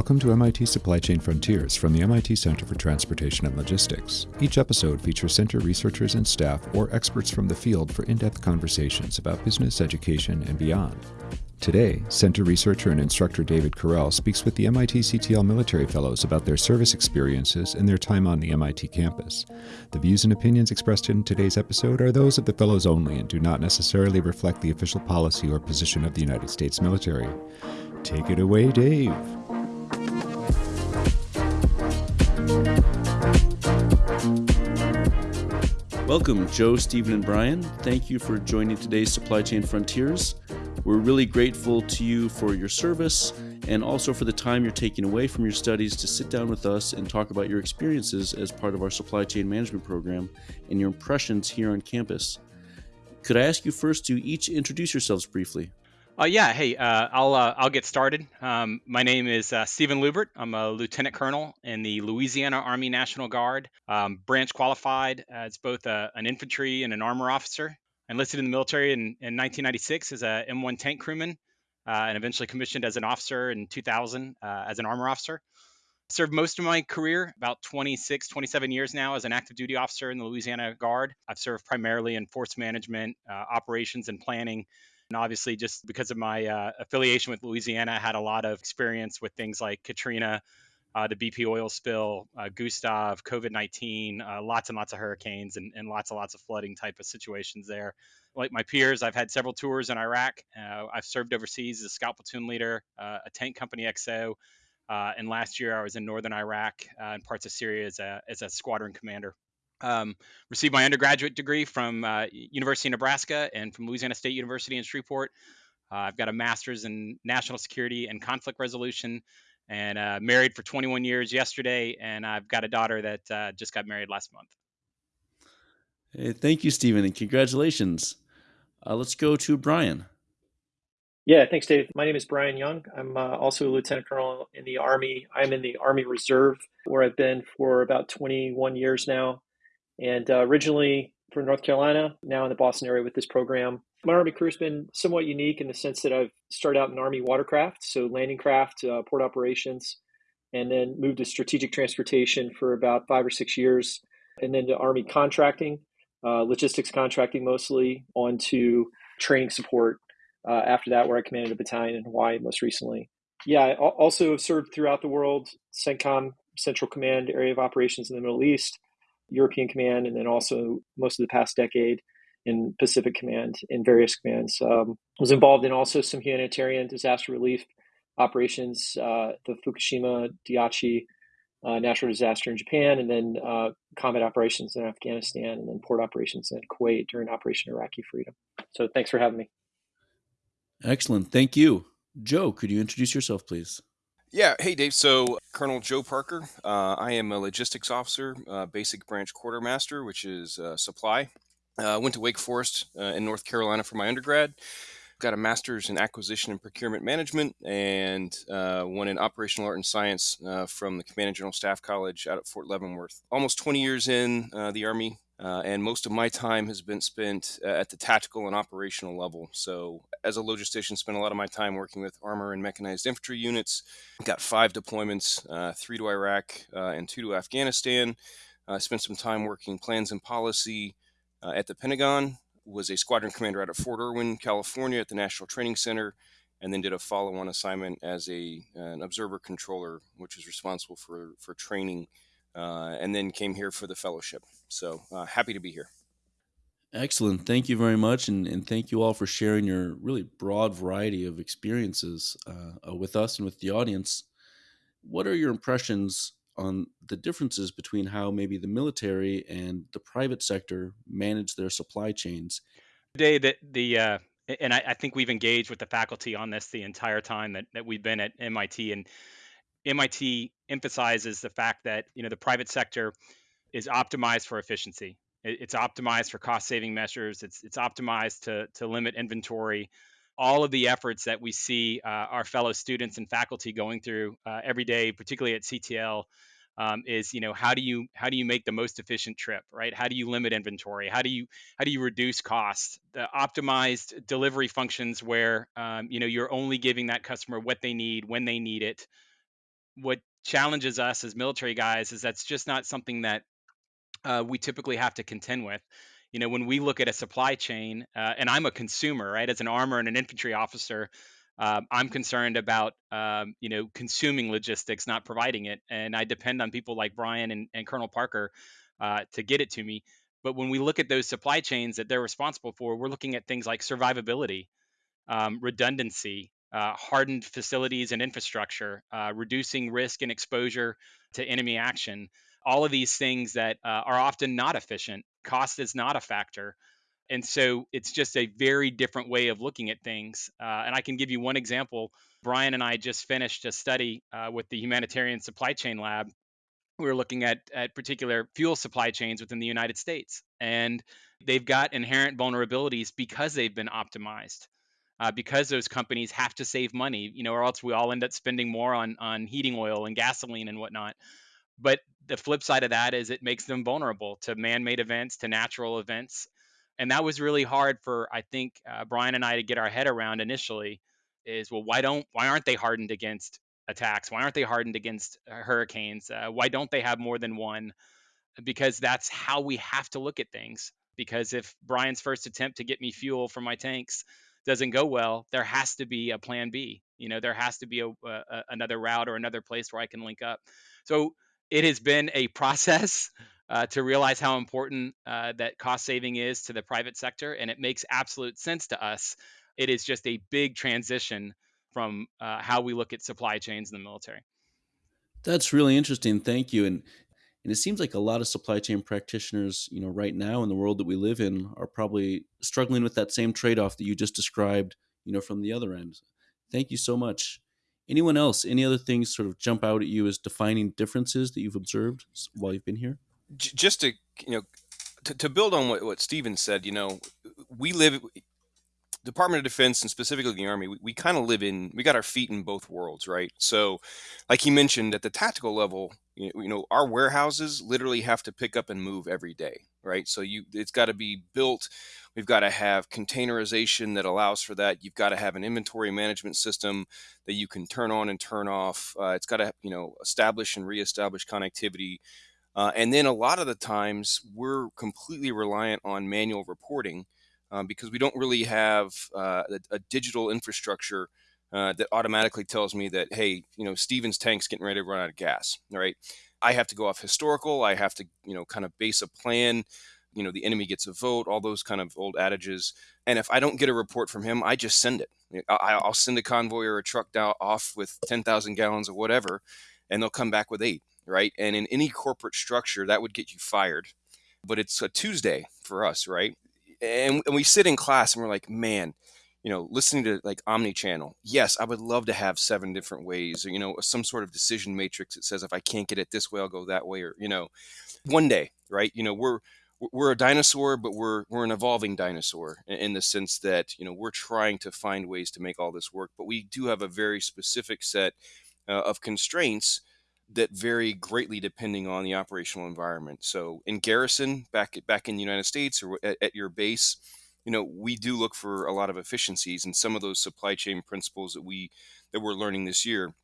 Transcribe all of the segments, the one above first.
Welcome to MIT Supply Chain Frontiers from the MIT Center for Transportation and Logistics. Each episode features center researchers and staff or experts from the field for in depth conversations about business, education, and beyond. Today, Center researcher and instructor David Correll speaks with the MIT CTL military fellows about their service experiences and their time on the MIT campus. The views and opinions expressed in today's episode are those of the fellows only and do not necessarily reflect the official policy or position of the United States military. Take it away, Dave. Welcome, Joe, Stephen, and Brian. Thank you for joining today's Supply Chain Frontiers. We're really grateful to you for your service and also for the time you're taking away from your studies to sit down with us and talk about your experiences as part of our supply chain management program and your impressions here on campus. Could I ask you first to each introduce yourselves briefly? Uh, yeah, hey, uh, I'll uh, I'll get started. Um, my name is uh, Stephen Lubert. I'm a lieutenant colonel in the Louisiana Army National Guard, um, branch qualified as both a, an infantry and an armor officer. Enlisted in the military in, in 1996 as a M1 tank crewman, uh, and eventually commissioned as an officer in 2000 uh, as an armor officer. Served most of my career, about 26, 27 years now, as an active duty officer in the Louisiana Guard. I've served primarily in force management, operations, and planning and obviously, just because of my uh, affiliation with Louisiana, I had a lot of experience with things like Katrina, uh, the BP oil spill, uh, Gustav, COVID 19, uh, lots and lots of hurricanes, and, and, lots and lots of flooding type of situations there. Like my peers, I've had several tours in Iraq. Uh, I've served overseas as a scout platoon leader, uh, a tank company XO. and last year, I was in northern Iraq and parts of Syria as a, as a squadron commander. Um, received my undergraduate degree from uh, University of Nebraska and from Louisiana State University in Shreveport. Uh, I've got a master's in national security and conflict resolution, and uh, married for 21 years yesterday. And I've got a daughter that uh, just got married last month. Hey, thank you, Stephen, and congratulations. Uh, let's go to Brian. Yeah, thanks, Dave. My name is Brian Young. I'm uh, also a lieutenant colonel in the Army. I'm in the Army Reserve, where I've been for about 21 years now and uh, originally from North Carolina, now in the Boston area with this program. My Army career has been somewhat unique in the sense that I've started out in Army watercraft, so landing craft, uh, port operations, and then moved to strategic transportation for about five or six years, and then to Army contracting, uh, logistics contracting mostly, onto training support uh, after that, where I commanded a battalion in Hawaii most recently. Yeah, I also have served throughout the world, CENTCOM, Central Command Area of Operations in the Middle East, European Command, and then also most of the past decade in Pacific Command in various commands. Um, was involved in also some humanitarian disaster relief operations, uh, the Fukushima Daiichi uh, natural disaster in Japan, and then uh, combat operations in Afghanistan, and then port operations in Kuwait during Operation Iraqi Freedom. So thanks for having me. Excellent. Thank you. Joe, could you introduce yourself, please? Yeah. Hey, Dave. So, Colonel Joe Parker. Uh, I am a logistics officer, uh, basic branch quartermaster, which is uh, supply. Uh, went to Wake Forest uh, in North Carolina for my undergrad. Got a master's in acquisition and procurement management, and uh, one in operational art and science from the Command and General Staff College out at Fort Leavenworth. Almost 20 years in the Army, uh, and most of my time has been spent uh, at the tactical and operational level. So, as a logistician, spent a lot of my time working with armor and mechanized infantry units. Got five deployments, uh, three to Iraq uh, and two to Afghanistan. I spent some time working plans and policy uh, at the Pentagon. Was a squadron commander out of Fort Irwin, California, at the National Training Center, and then did a follow-on assignment as a an observer controller, which is responsible for for training uh, and then came here for the fellowship. So uh, happy to be here. Excellent. Thank you very much. And, and thank you all for sharing your really broad variety of experiences uh, uh, with us and with the audience. What are your impressions on the differences between how maybe the military and the private sector manage their supply chains? Today, that the, uh, and I, I, think we've engaged with the faculty on this the entire time that, that we've been at MIT. And MIT emphasizes the fact that you know the private sector is optimized for efficiency. It's optimized for cost saving measures. It's it's optimized to to limit inventory. All of the efforts that we see uh, our fellow students and faculty going through uh, every day, particularly at CTL, um, is you know how do you how do you make the most efficient trip, right? How do you limit inventory? How do you how do you reduce costs? The optimized delivery functions where um, you know you're only giving that customer what they need when they need it what challenges us as military guys is that's just not something that uh, we typically have to contend with. You know, when we look at a supply chain, uh, and I'm a consumer, right? As an armor and an infantry officer, um, I'm concerned about, um, you know, consuming logistics, not providing it, and I depend on people like Brian and, and Colonel Parker uh, to get it to me. But when we look at those supply chains that they're responsible for, we're looking at things like survivability, um, redundancy, uh, hardened facilities and infrastructure, uh, reducing risk and exposure to enemy action. All of these things that uh, are often not efficient. Cost is not a factor. And so it's just a very different way of looking at things. Uh, and I can give you one example. Brian and I just finished a study uh, with the Humanitarian Supply Chain Lab. We were looking at, at particular fuel supply chains within the United States. And they've got inherent vulnerabilities because they've been optimized uh, because those companies have to save money, you know, or else we all end up spending more on on heating oil and gasoline and whatnot. But the flip side of that is it makes them vulnerable to man-made events, to natural events, and that was really hard for I think uh, Brian and I to get our head around initially. Is well, why don't why aren't they hardened against attacks? Why aren't they hardened against uh, hurricanes? Uh, why don't they have more than one? Because that's how we have to look at things. Because if Brian's first attempt to get me fuel for my tanks doesn't go well, there has to be a plan B. You know, there has to be a, a, another route or another place where I can link up. So it has been a process uh, to realize how important uh, that cost saving is to the private sector, and it makes absolute sense to us. It is just a big transition from uh, how we look at supply chains in the military. That's really interesting. Thank you. And and it seems like a lot of supply chain practitioners, you know, right now in the world that we live in are probably struggling with that same trade-off that you just described, you know, from the other end. Thank you so much. Anyone else? Any other things sort of jump out at you as defining differences that you've observed while you've been here? Just to, you know, to, to build on what, what Steven said, you know, we live Department of Defense and specifically the Army, we, we kind of live in, we got our feet in both worlds, right? So, like he mentioned, at the tactical level, you, know, our warehouses literally have to pick up and move every day, right? So you, it's got to be built. We've got to have containerization that allows for that. You've got to have an inventory management system that you can turn on and turn off. Uh, it's got to, you know, establish and reestablish connectivity. Uh, and then a lot of the times we're completely reliant on manual reporting um, because we don't really have uh, a, a, digital infrastructure uh, that automatically tells me that, hey, you know, Steven's tank's getting ready to run out of gas. Right. I have to go off historical. I have to, you know, kind of base a plan. You know, the enemy gets a vote, all those kind of old adages. And if I don't get a report from him, I just send it. I, will send a convoy or a truck down off with 10,000 gallons of whatever, and they'll come back with eight, right? And in any corporate structure, that would get you fired. But it's a Tuesday for us, right? and, and we sit in class and we're like, man, you know, listening to like omni-channel. Yes, I would love to have seven different ways, or you know, some sort of decision matrix that says if I can't get it this way, I'll go that way, or you know, one day, right? You know, we're we're a dinosaur, but we're we're an evolving dinosaur in the sense that you know we're trying to find ways to make all this work, but we do have a very specific set uh, of constraints that vary greatly depending on the operational environment. So in garrison, back back in the United States or at, at, your base, you know, we do look for a lot of efficiencies, and some of those supply chain principles that we that we're learning this year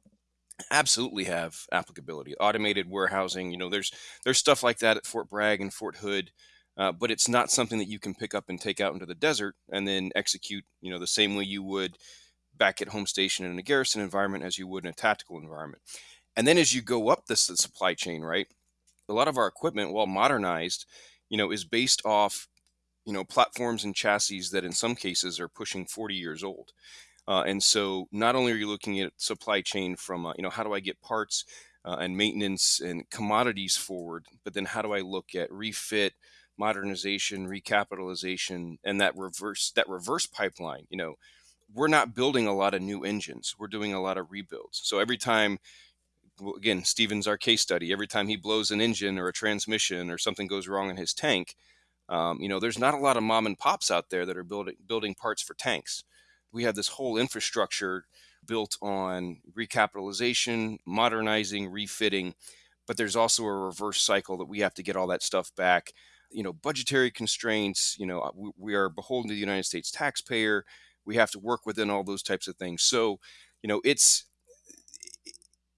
absolutely have applicability. Automated warehousing, you know, there's there's stuff like that at Fort Bragg and Fort Hood. Uh, but it's not something that you can pick up and take out into the desert and then execute, you know, the same way you would back at home station in a garrison environment as you would in a tactical environment. And then as you go up this supply chain, right, a lot of our equipment, while modernized, you know, is based off, you know, platforms and chassis that in some cases are pushing 40 years old. Uh, and so not only are you looking at supply chain from, uh, you know, how do I get parts uh, and maintenance and commodities forward, but then how do I look at refit, modernization, recapitalization, and that reverse that reverse pipeline? You know, we're not building a lot of new engines. We're doing a lot of rebuilds. So every time again, Steven's our case study. Every time he blows an engine or a transmission or something goes wrong in his tank, um, you know, there's not a lot of mom and pops out there that are building building parts for tanks. We have this whole infrastructure built on recapitalization, modernizing, refitting, but there's also a reverse cycle that we have to get all that stuff back. You know, budgetary constraints. You know, uh, we, we are beholden to the United States taxpayer. We have to work within all those types of things. So, you know, it's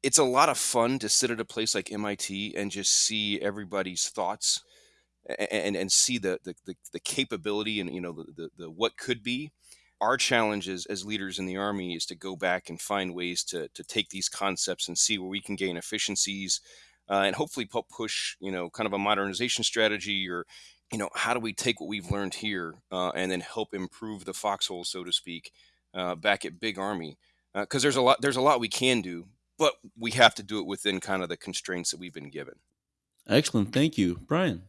it's a lot of fun to sit at a place like MIT and just see everybody's thoughts and and see the the, the, the capability and you know the, the, the what could be. Our challenge as, as leaders in the army is to go back and find ways to, to take these concepts and see where we can gain efficiencies uh, and hopefully push you know kind of a modernization strategy or you know how do we take what we've learned here uh, and then help improve the foxhole so to speak uh, back at big army because uh, there's a lot there's a lot we can do but we have to do it within kind of the constraints that we've been given. Excellent. Thank you. Brian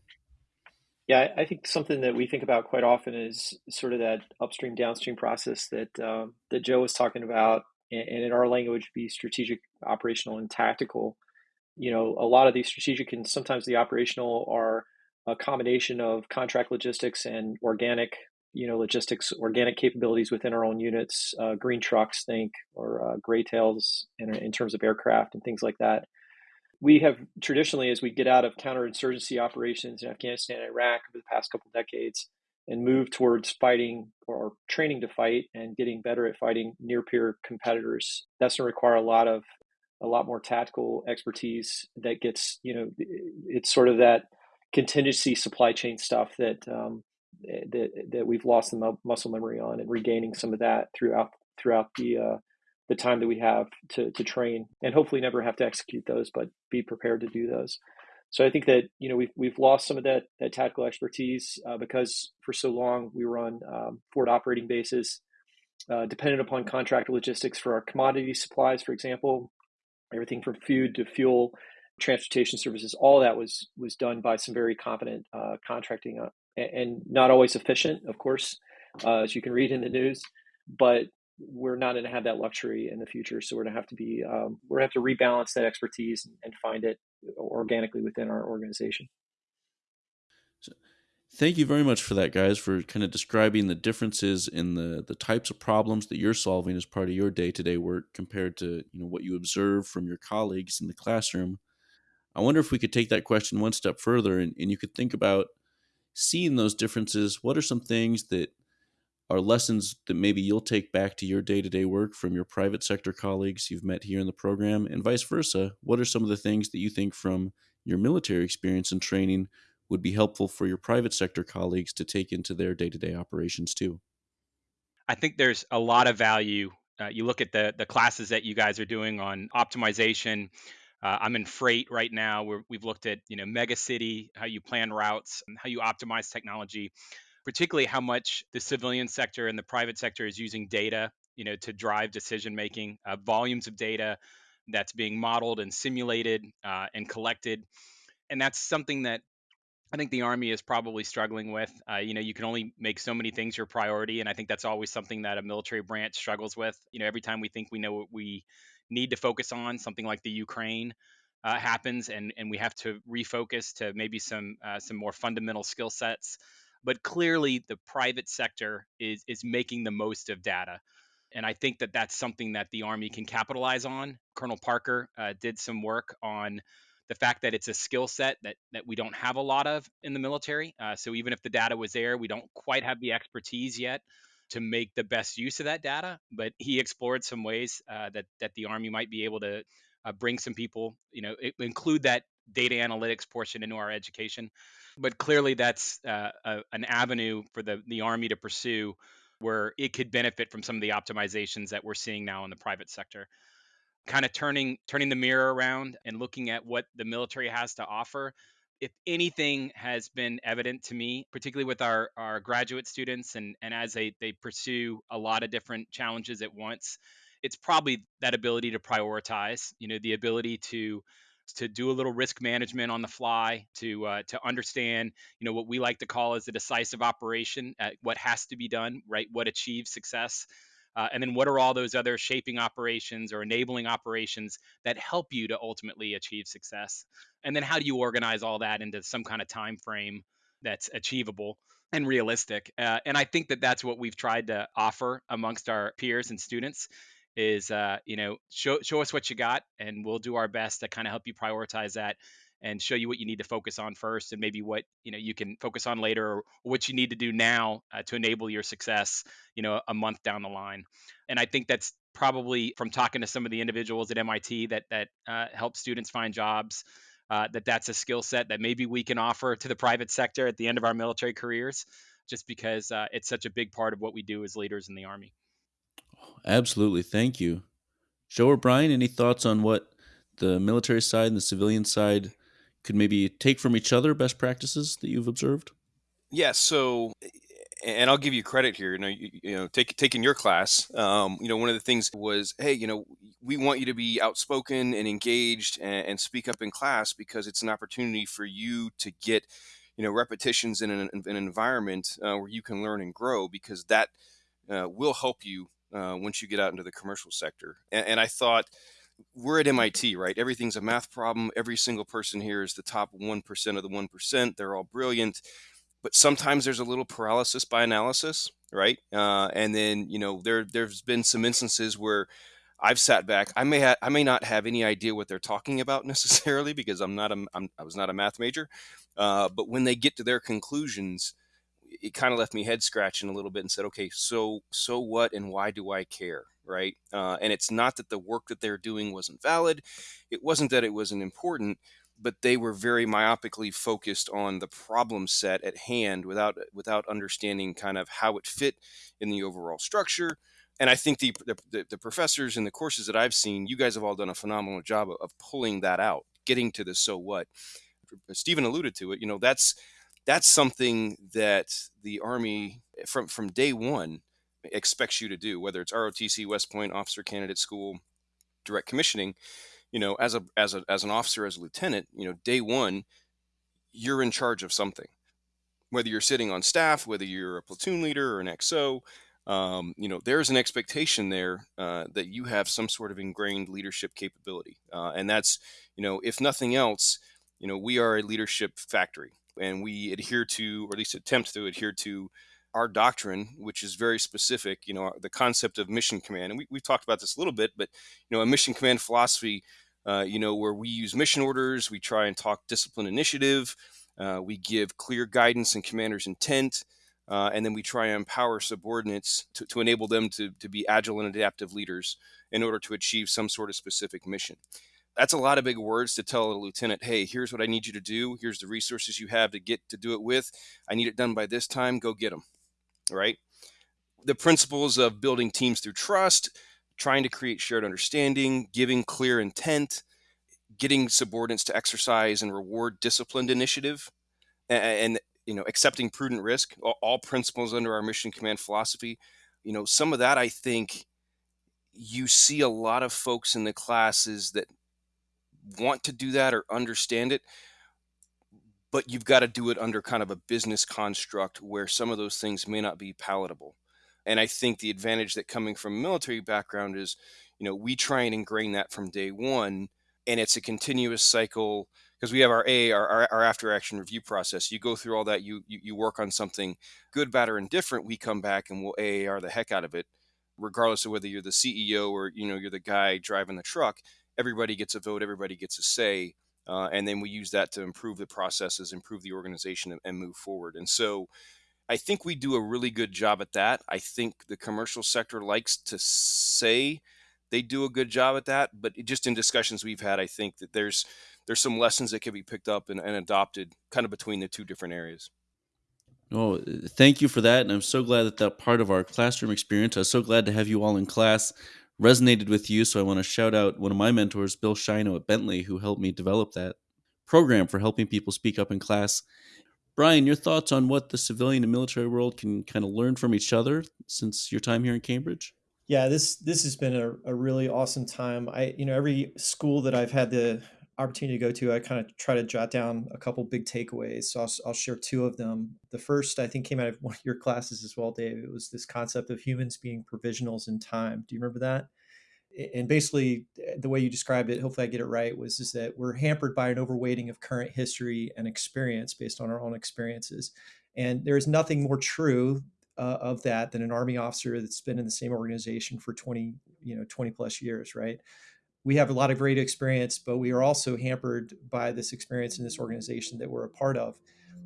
yeah, I think something that we think about quite often is sort of that upstream downstream process that um, that Joe was talking about, and in our language, be strategic, operational, and tactical. You know, a lot of these strategic and sometimes the operational are a combination of contract logistics and organic, you know, logistics, organic capabilities within our own units, uh, green trucks, think, or uh, gray tails in, in terms of aircraft and things like that we have traditionally, as we get out of counterinsurgency operations in Afghanistan and Iraq over the past couple decades, and move towards fighting or training to fight and getting better at fighting near peer competitors, that's going to require a lot of a lot more tactical expertise that gets you know it's sort of that contingency supply chain stuff that um, that that we've lost the muscle memory on and regaining some of that throughout throughout the uh, the time that we have to, to train and hopefully never have to execute those, but be prepared to do those. So I think that you know we've we've lost some of that that tactical expertise uh, because for so long we were on um, forward operating bases, uh, dependent upon contract logistics for our commodity supplies, for example, everything from food to fuel, transportation services. All that was was done by some very competent uh, contracting uh, and not always efficient, of course, uh, as you can read in the news. But we're not going to have that luxury in the future. So we're going to have to be, um, we're going to have to rebalance that expertise and, find it organically within our organization. So, thank you very much for that, guys, for kind of describing the differences in the the types of problems that you're solving as part of your day to day work compared to you know what you observe from your colleagues in the classroom. I wonder if we could take that question one step further and, and you could think about seeing those differences. What are some things that are lessons that maybe you'll take back to your day to day work from your private sector colleagues you've met here in the program, and vice versa? What are some of the things that you think from your military experience and training would be helpful for your private sector colleagues to take into their day to day operations too? I think there's a lot of value. Uh, you look at the the classes that you guys are doing on optimization. Uh, I'm in freight right now. Where we've looked at you know mega city, how you plan routes, how you optimize technology particularly how much the civilian sector and the private sector is using data, you know, to drive decision making, uh, volumes of data that's being modeled and simulated uh, and collected, and that's something that I think the Army is probably struggling with. Uh, you know, you can only make so many things your priority, and I think that's always something that a military branch struggles with. You know, every time we think we know what we need to focus on, something like the Ukraine uh, happens, and and we have to refocus to maybe some uh, some more fundamental skill sets but clearly the private sector is is making the most of data and i think that that's something that the army can capitalize on. Colonel parker uh, did some work on the fact that it's a skill set that that we don't have a lot of in the military uh, so even if the data was there we don't quite have the expertise yet to make the best use of that data but he explored some ways uh, that that the army might be able to uh, bring some people you know include that data analytics portion into our education but clearly that's uh, a, an avenue for the the army to pursue where it could benefit from some of the optimizations that we're seeing now in the private sector. Kind of turning turning the mirror around and looking at what the military has to offer if anything has been evident to me particularly with our our graduate students and and as they they pursue a lot of different challenges at once it's probably that ability to prioritize you know the ability to to do a little risk management on the fly, to uh, to understand, you know, what we like to call as a decisive operation, what has to be done, right? What achieves success, uh, and then what are all those other shaping operations or enabling operations that help you to ultimately achieve success? And then how do you organize all that into some kind of time frame that's achievable? and realistic. Uh, and I think that that's what we've tried to offer amongst our peers and students is uh, you know show show us what you got and we'll do our best to kind of help you prioritize that and show you what you need to focus on first and maybe what you know you can focus on later or what you need to do now uh, to enable your success you know a month down the line and i think that's probably from talking to some of the individuals at MIT that that uh, help students find jobs, uh, that that's a skill set that maybe we can offer to the private sector at the end of our military careers, just because uh, it's such a big part of what we do as leaders in the Army. Absolutely, thank you, Joe or Brian. Any thoughts on what the military side and the civilian side could maybe take from each other best practices that you've observed? Yeah, so and I'll give you credit here. You know, you, you know, take, taking your class, um, you know, one of the things was, hey, you know, we want you to be outspoken and engaged and, and speak up in class because it's an opportunity for you to get, you know, repetitions in an, an environment uh, where you can learn and grow because that uh, will help you uh, once you get out into the commercial sector. And, and I thought, we're at MIT, right? Everything's a math problem. Every single person here is the top 1% of the 1%. They're all brilliant but sometimes there's a little paralysis by analysis, right? Uh, and then you know there there's been some instances where I've sat back. I may ha- I may not have any idea what they're talking about necessarily because I'm not a I'm, I was not a math major, uh, but when they get to their conclusions, it kind of left me head scratching a little bit and said, okay, so so what and why do I care, right? Uh, and it's not that the work that they're doing wasn't valid, it wasn't that it wasn't important but they were very myopically focused on the problem set at hand without without understanding kind of how it fit in the overall structure. And i think the, the, the professors and the courses that i've seen you guys have all done a phenomenal job of, of pulling that out getting to the so what. Stephen alluded to it you know that's that's something that the army from from day one expects you to do whether it's rotc west point officer candidate school direct commissioning you know, as a as a as an officer, as a lieutenant, you know, day one, you're in charge of something. Whether you're sitting on staff, whether you're a platoon leader or an XO, um, you know, there's an expectation there uh, that you have some sort of ingrained leadership capability, uh, and that's, you know, if nothing else, you know, we are a leadership factory, and we adhere to, or at least attempt to adhere to, our doctrine, which is very specific, you know, the concept of mission command. And we, we've talked about this a little bit, but, you know, a mission command philosophy, uh, you know, where we use mission orders, we try and talk discipline initiative, uh, we give clear guidance and commander's intent, uh, and then we try and empower subordinates to, to enable them to, to be agile and adaptive leaders in order to achieve some sort of specific mission that's a lot of big words to tell a lieutenant hey here's what i need you to do here's the resources you have to get to do it with i need it done by this time go get them right? The principles of building teams through trust, trying to create shared understanding, giving clear intent, getting subordinates to exercise and reward disciplined initiative, and, you know, accepting prudent risk, all, all principles under our mission command philosophy. You know, some of that I think you see a lot of folks in the classes that want to do that or understand it, but you've got to do it under kind of a business construct where some of those things may not be palatable. And I think the advantage that coming from military background is, you know, we try and ingrain that from day one, and it's a continuous cycle because we have our A, our, our, our, after action review process. You go through all that, you, you you work on something good, bad, or indifferent. We come back and we'll AAR the heck out of it, regardless of whether you're the CEO or you know you're the guy driving the truck. Everybody gets a vote. Everybody gets a say uh, and then we use that to improve the processes, improve the organization, and, and move forward. And so, I think we do a really good job at that. I think the commercial sector likes to say they do a good job at that, but just in discussions we've had, I think that there's there's some lessons that can be picked up and, and adopted kind of between the two different areas. Oh, thank you for that. And I'm so glad that that part of our classroom experience, I was so glad to have you all in class resonated with you. So I want to shout out one of my mentors, Bill Schiano at Bentley, who helped me develop that program for helping people speak up in class. Brian, your thoughts on what the civilian and military world can kind of learn from each other since your time here in Cambridge? Yeah, this this has been a, a really awesome time. I you know every school that I've had the opportunity to go to, I kind of try to jot down a couple big takeaways. So I'll, I'll share two of them. The first, I think, came out of one of your classes as well, Dave. It was this concept of humans being provincials in time. Do you remember that? And basically, eh, the way you described it, hopefully I get it right, was is that we're hampered by an overweighting of current history and experience based on our own experiences. And there is nothing more true uh, of that than an army officer that's been in the same organization for 20, you know, 20 plus years, right? We have a lot of great experience, but we are also hampered by this experience in this organization that we're a part of.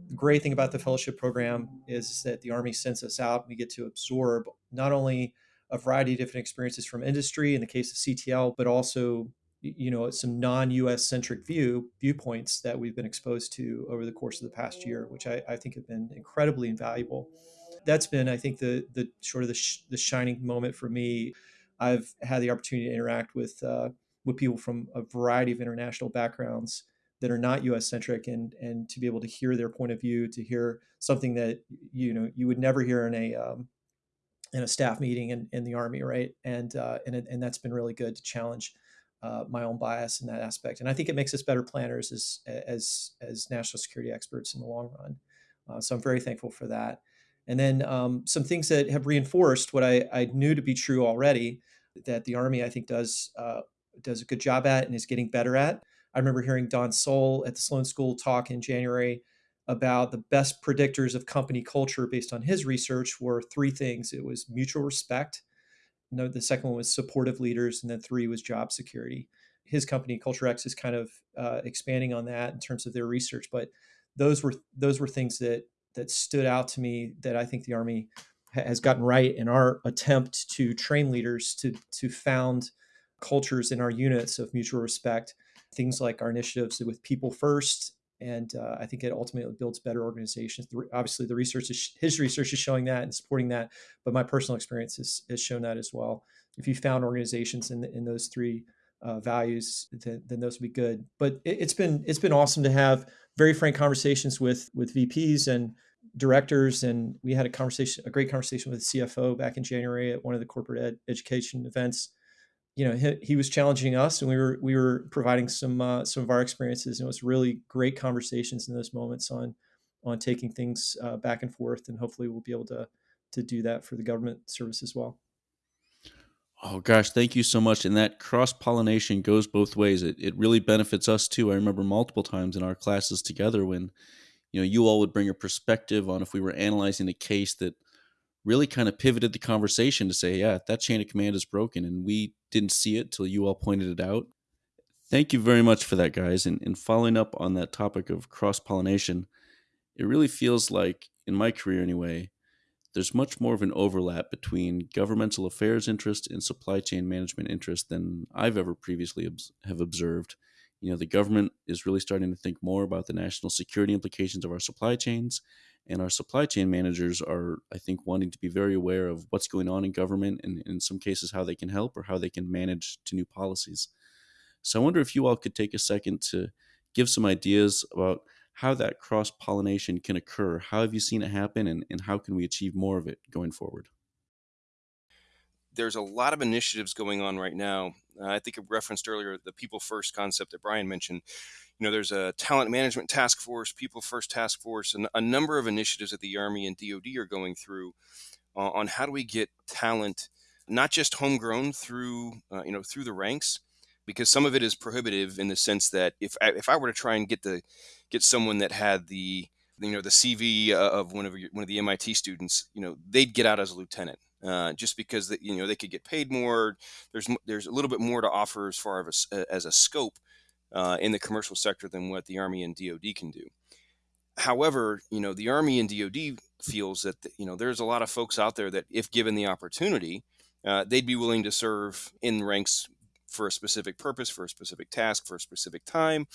The great thing about the fellowship program is that the Army sends us out. We get to absorb not only a variety of different experiences from industry in the case of CTL, but also you know some non-U.S. centric view viewpoints that we've been exposed to over the course of the past year, which I, I think have been incredibly invaluable. That's been, I think, the the sort of the, sh- the shining moment for me. I've had the opportunity to interact with uh, with people from a variety of international backgrounds that are not U.S. centric, and and to be able to hear their point of view, to hear something that you know you would never hear in a um, in a staff meeting in, in the army, right? And uh, and and that's been really good to challenge uh, my own bias in that aspect. And I think it makes us better planners as as as national security experts in the long run. Uh, so I'm very thankful for that. And then um, some things that have reinforced what I, I, knew to be true already that the Army I think does uh, does a good job at and is getting better at. I remember hearing Don Sull at the Sloan School talk in January about the best predictors of company culture based on his research were three things. It was mutual respect, no, the second one was supportive leaders, and then three was job security. His company, Culture X, is kind of uh, expanding on that in terms of their research. But those were those were things that that stood out to me that I think the Army has gotten right in our attempt to train leaders to to found cultures in our units of mutual respect. Things like our initiatives with people first and uh, I think it ultimately builds better organizations. Obviously, the research is, his research is showing that and supporting that, but my personal experience has, has shown that as well. If you found organizations in in those three uh, values, then, then, those would be good. But it, it's been it's been awesome to have very frank conversations with with VPs and directors, and we had a conversation, a great conversation with the CFO back in January at one of the corporate ed, education events you know he, he, was challenging us and we were we were providing some uh, some of our experiences and it was really great conversations in those moments on on taking things uh, back and forth and hopefully we'll be able to to do that for the government service as well. Oh gosh thank you so much. And that cross pollination goes both ways. It, it really benefits us too. I remember multiple times in our classes together when you know you all would bring a perspective on if we were analyzing a case that really kind of pivoted the conversation to say, yeah, that chain of command is broken. And we didn't see it till you all pointed it out. Thank you very much for that, guys. And, and following up on that topic of cross pollination, it really feels like, in my career anyway, there's much more of an overlap between governmental affairs interest and supply chain management interest than I've ever previously have observed. You know, the government is really starting to think more about the national security implications of our supply chains and our supply chain managers are, I think, wanting to be very aware of what's going on in government and in some cases how they can help or how they can manage to new policies. So I wonder if you all could take a second to give some ideas about how that cross pollination can occur. How have you seen it happen and, and how can we achieve more of it going forward? There's a lot of initiatives going on right now. Uh, I think I referenced earlier the people first concept that Brian mentioned you know, there's a talent management task force, people first task force, and a number of initiatives that the Army and DoD are going through uh, on how do we get talent, not just homegrown through, uh, you know, through the ranks, because some of it is prohibitive in the sense that if I, if I were to try and get the get someone that had the you know the CV uh, of one of your, one of the MIT students, you know, they'd get out as a lieutenant. Uh, just because that you know they could get paid more. There's there's a little bit more to offer as far as as a scope uh, in the commercial sector than what the Army and DoD can do. However, you know the Army and DoD feels that you know there's a lot of folks out there that, if given the opportunity, uh, they'd be willing to serve in ranks for a specific purpose, for a specific task, for a specific time.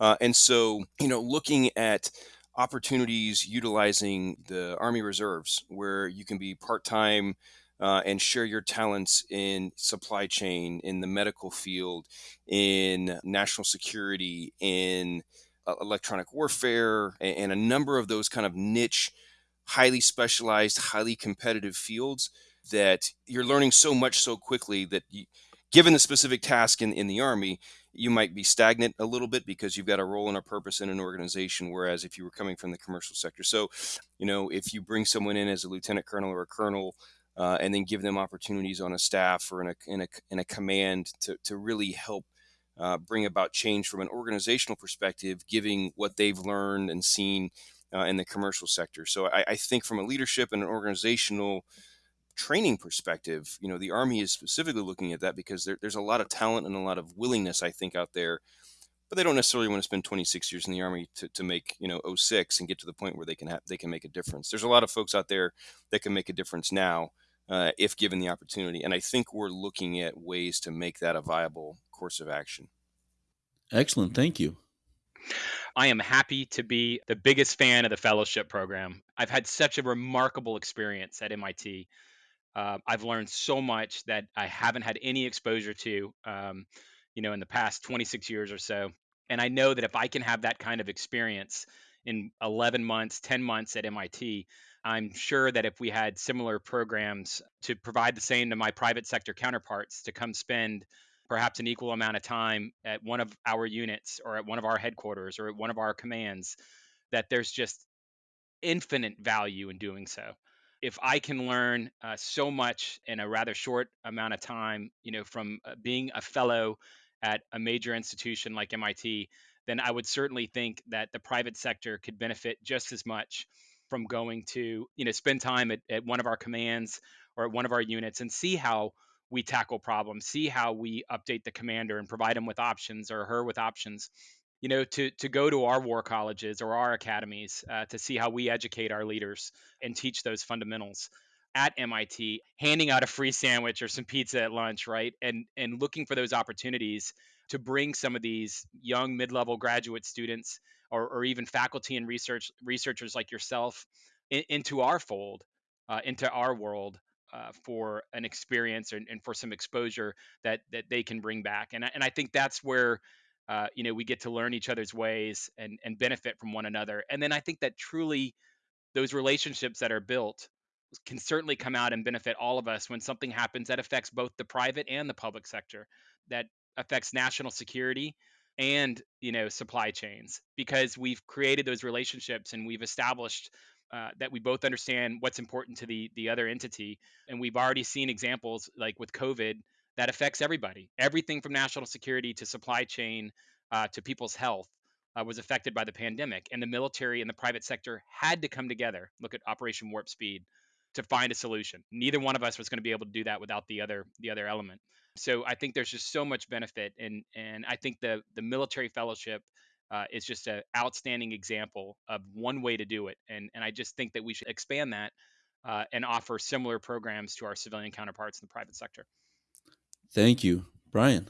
Uh, and so, you know, looking at opportunities utilizing the Army Reserves, where you can be part time uh, and share your talents in supply chain, in the medical field, in national security, in uh, electronic warfare, and, and, a number of those kind of niche, highly specialized, highly competitive fields that you're learning so much so quickly that you, given the specific task in, in the Army, you might be stagnant a little bit because you've got a role and a purpose in an organization. Whereas if you were coming from the commercial sector, so you know if you bring someone in as a lieutenant colonel or a colonel uh, and then give them opportunities on a staff or in a, in a, in a command to, to really help uh, bring about change from an organizational perspective, giving what they've learned and seen uh, in the commercial sector. So I, I, think from a leadership and an organizational training perspective, you know, the Army is specifically looking at that because there, there's a lot of talent and a lot of willingness, I think, out there. But they don't necessarily want to spend 26 years in the Army to, to make, you know, 06 and get to the point where they can have, they can make a difference. There's a lot of folks out there that can make a difference now uh, if given the opportunity. And I think we're looking at ways to make that a viable course of action. Excellent. Thank you. I am happy to be the biggest fan of the fellowship program. I've had such a remarkable experience at MIT. Uh, I've learned so much that I haven't had any exposure to, um, you know, in the past 26 years or so. And I know that if I can have that kind of experience in 11 months, 10 months at MIT, I'm sure that if we had similar programs to provide the same to my private sector counterparts to come spend perhaps an equal amount of time at one of our units or at one of our headquarters or at one of our commands, that there's just infinite value in doing so. If I can learn uh, so much in a rather short amount of time, you know, from uh, being a fellow at a major institution like MIT, then I would certainly think that the private sector could benefit just as much from going to, you know, spend time at, at one of our commands or at one of our units and see how we tackle problems, see how we update the commander and provide him with options or her with options. You know, to to go to our war colleges or our academies uh, to see how we educate our leaders and teach those fundamentals at MIT, handing out a free sandwich or some pizza at lunch, right? And and looking for those opportunities to bring some of these young mid-level graduate students or, or even faculty and research researchers like yourself in, into our fold, uh, into our world, uh, for an experience and, and, for some exposure that that they can bring back. And I, and I think that's where uh, you know we get to learn each other's ways and and benefit from one another. And then I think that truly those relationships that are built can certainly come out and benefit all of us when something happens that affects both the private and the public sector that affects national security and you know supply chains because we've created those relationships and we've established uh, that we both understand what's important to the the other entity. And we've already seen examples like with covid that affects everybody. Everything from national security to supply chain uh, to people's health uh, was affected by the pandemic. And the military and the private sector had to come together. Look at operation warp speed to find a solution neither one of us was going to be able to do that without the other the other element so I think there's just so much benefit, and and I think the the military fellowship uh, is just an outstanding example of one way to do it, and and I just think that we should expand that uh, and offer similar programs to our civilian counterparts in the private sector. Thank you, Brian.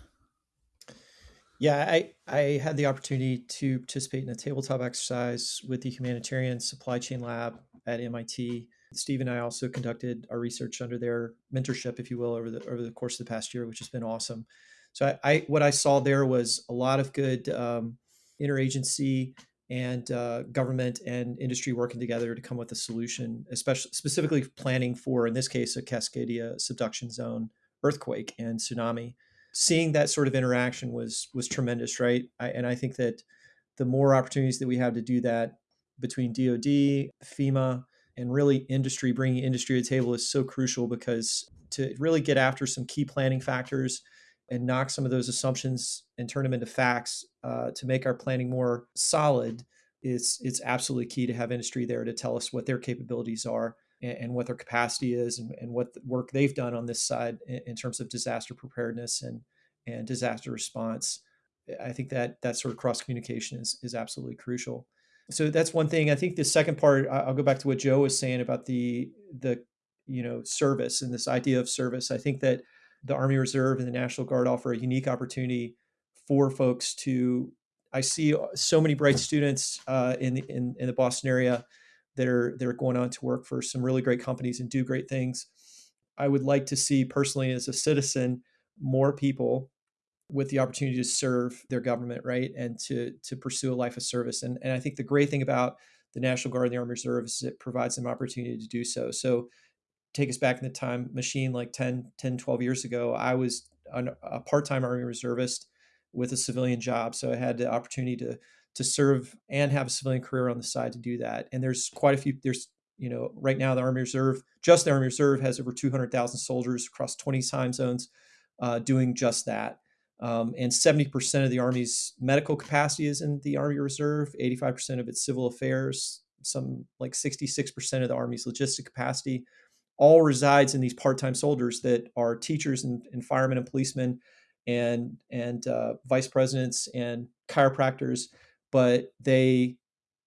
Yeah, I, I had the opportunity to participate in a tabletop exercise with the Humanitarian Supply Chain Lab at MIT Steve and I also conducted our research under their mentorship, if you will, over the over the course of the past year, which has been awesome. So I, I what I saw there was a lot of good um, interagency and uh, government and industry working together to come with a solution, especially specifically planning for, in this case, a Cascadia subduction zone earthquake and tsunami. Seeing that sort of interaction was was tremendous, right? I, and I think that the more opportunities that we have to do that between DoD, FEMA, and really industry bringing industry to the table is so crucial because to really get after some key planning factors and knock some of those assumptions and turn them into facts uh, to make our planning more solid is it's absolutely key to have industry there to tell us what their capabilities are and, and what their capacity is and, and what work they've done on this side in, in terms of disaster preparedness and and disaster response. I think that that sort of cross communication is is absolutely crucial so that's one thing. I think the second part, I'll go back to what Joe was saying about the the you know service and this idea of service. I think that the Army Reserve and the National Guard offer a unique opportunity for folks to. I see so many bright students uh, in, the, in in the Boston area that are that are going on to work for some really great companies and do great things. I would like to see personally as a citizen more people with the opportunity to serve their government, right, and to to pursue a life of service. And and I think the great thing about the National Guard and the Army Reserve is it provides them opportunity to do so. So take us back in the time machine like 10, 10 12 years ago, I was an, a part-time Army Reservist with a civilian job. So I had the opportunity to to serve and have a civilian career on the side to do that. And there's quite a few there's you know, right now the Army Reserve, just the Army Reserve has over 200,000 soldiers across 20 time zones uh, doing just that. Um, and 70% of the Army's medical capacity is in the Army Reserve, 85% of its civil affairs, some like 66% of the Army's logistic capacity, all resides in these part time soldiers that are teachers and, and, firemen and policemen and, and uh, vice presidents and chiropractors. But they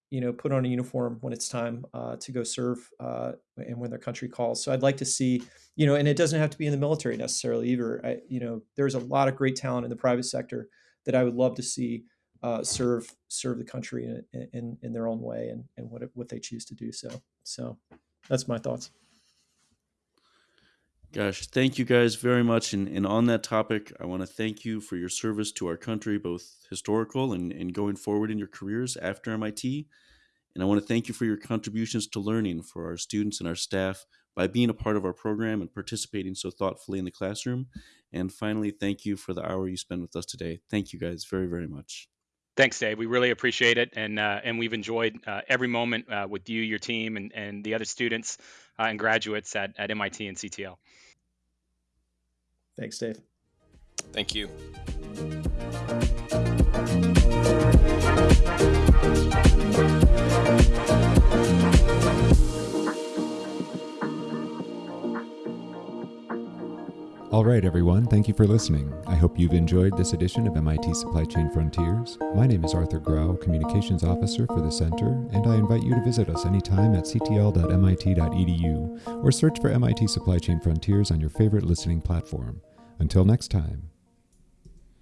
you know, put on a uniform when it's time uh, to go serve uh, and when their country calls. So I'd like to see, you know, and it doesn't have to be in the military necessarily either. I, you know, there's a lot of great talent in the private sector that I would love to see uh, serve serve the country in, in, in their own way and, and what what they choose to do. So so that's my thoughts. Gosh, thank you guys very much. And, and on that topic, I want to thank you for your service to our country, both historical and, and going forward in your careers after MIT. And I want to thank you for your contributions to learning for our students and our staff by being a part of our program and participating so thoughtfully in the classroom. And finally, thank you for the hour you spend with us today. Thank you guys very, very much. Thanks, Dave. We really appreciate it, and uh, and we've enjoyed uh, every moment uh, with you, your team, and, and the other students uh, and graduates at, at MIT and CTL. Thanks, Dave. Thank you. All right, everyone, thank you for listening. I hope you've enjoyed this edition of MIT Supply Chain Frontiers. My name is Arthur Grau, Communications Officer for the Center, and I invite you to visit us anytime at ctl.mit.edu or search for MIT Supply Chain Frontiers on your favorite listening platform. Until next time.